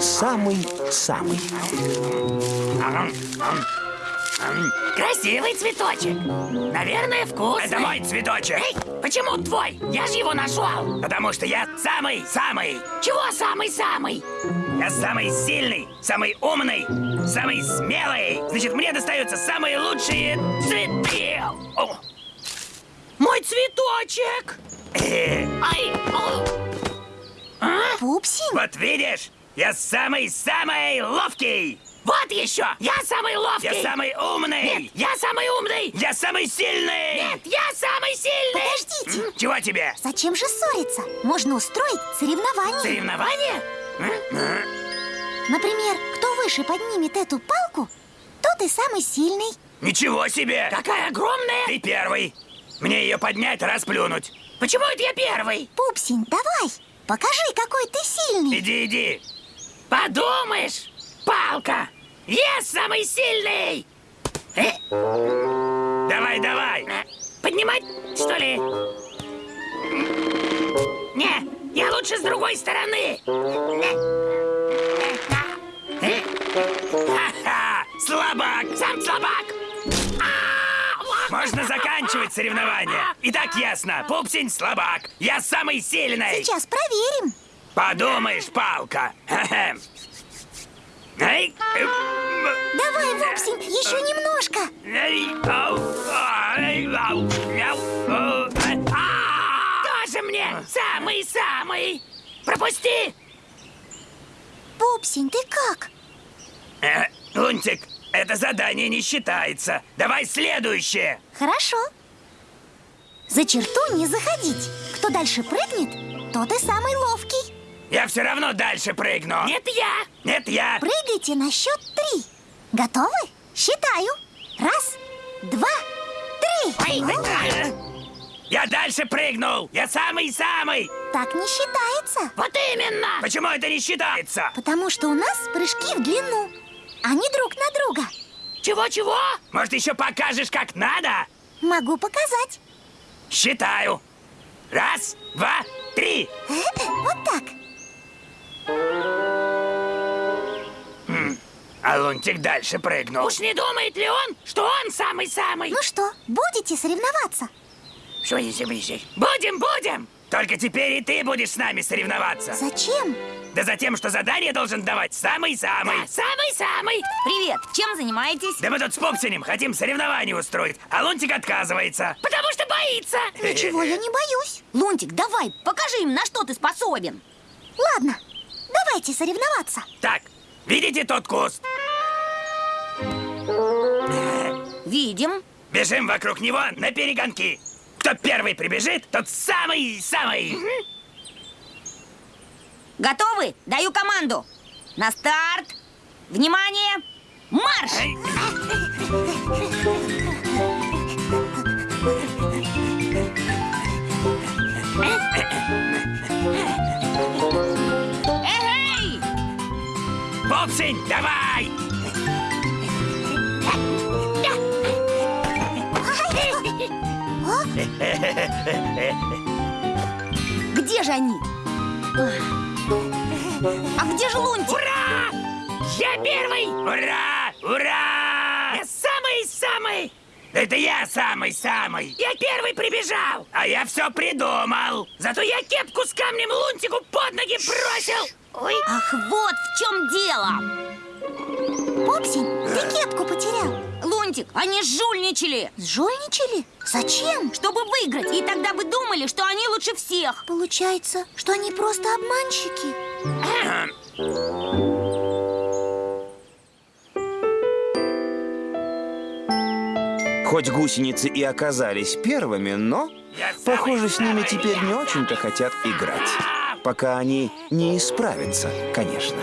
самый-самый. Красивый цветочек. Наверное, вкусный. Это мой цветочек. Эй, почему твой? Я же его нашел. Потому что я самый-самый. Чего самый-самый? Я самый сильный, самый умный, самый смелый. Значит, мне достаются самые лучшие цветы. О, Мой цветочек. Ай, о. А? Пупсин, Вот видишь, я самый-самый ловкий. Вот еще. Я самый ловкий. Я самый умный. Нет, я самый умный. Я самый сильный. Нет, я самый сильный. подождите. Чего тебе? Зачем же ссориться? Можно устроить соревнование. Соревнование? Например, кто выше поднимет эту палку, тот и самый сильный. Ничего себе! Какая огромная. Ты первый. Мне ее поднять, расплюнуть. Почему это я первый? Пупсин, давай, покажи, какой ты сильный. Иди, иди. Подумаешь, палка. Я самый сильный. Э, Давай, давай. э, поднимать, что ли? Не, я лучше с другой стороны. Э, Ха-ха! Слабак! Сам слабак. Можно заканчивать соревнование. И так ясно. Пупсень слабак. Я самый сильный. Сейчас проверим. Подумаешь, палка. Давай, Вупсин, еще немножко. э, а. Тоже мне самый-самый. Пропусти. Пупсин, ты как? Э, Лунтик, это задание не считается. Давай следующее. Хорошо. За черту не заходить. Кто дальше прыгнет, тот и самый ловкий. Я все равно дальше прыгну. Нет, я. Нет, я. Прыгайте на счет три. Готовы? Считаю. Раз, два, три. Э, Я дальше прыгнул. Я самый-самый. Так не считается. Вот именно. Почему это не считается? Потому что у нас прыжки в длину, а не друг на друга. Чего-чего? Может, еще покажешь, как надо? Могу показать. Считаю. Раз, два, три. Вот так. А Лунтик дальше прыгнул. Уж не думает ли он, что он самый-самый? Ну что, будете соревноваться? Что если ближе? Будем, будем. Только теперь и ты будешь с нами соревноваться. Зачем? Да за тем, что задание должен давать самый-самый. Да, самый-самый. Привет, чем занимаетесь? Да мы тут с Пупсинем хотим соревнование устроить, а Лунтик отказывается. Потому что боится. Ничего, я не боюсь. Лунтик, давай, покажи им, на что ты способен. Ладно, давайте соревноваться. Так, видите тот куст? Видим. Бежим вокруг него на перегонки. Кто первый прибежит, тот самый-самый. Готовы? Даю команду. На старт. Внимание. Марш! Эй! Пупсень, давай! Где же они? А где же Лунтик? Ура! Я первый. Ура! Ура! Я самый-самый. Это я самый-самый. Я первый прибежал. А я все придумал. Зато я кепку с камнем лунтику под ноги бросил. Ой, Ах, вот в чем дело. Пупсин, ты кепку потерял. Лунтик, они жульничали, Сжульничали? Зачем? чтобы выиграть. И тогда вы думали, что они лучше всех. Получается, что они просто обманщики. Хоть гусеницы и оказались первыми, но, похоже, с ними теперь не очень-то хотят играть. Пока они не исправятся, конечно.